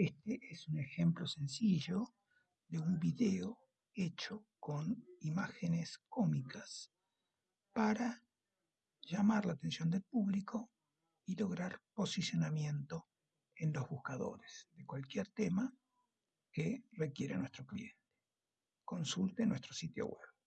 Este es un ejemplo sencillo de un video hecho con imágenes cómicas para llamar la atención del público y lograr posicionamiento en los buscadores de cualquier tema que requiera nuestro cliente. Consulte nuestro sitio web.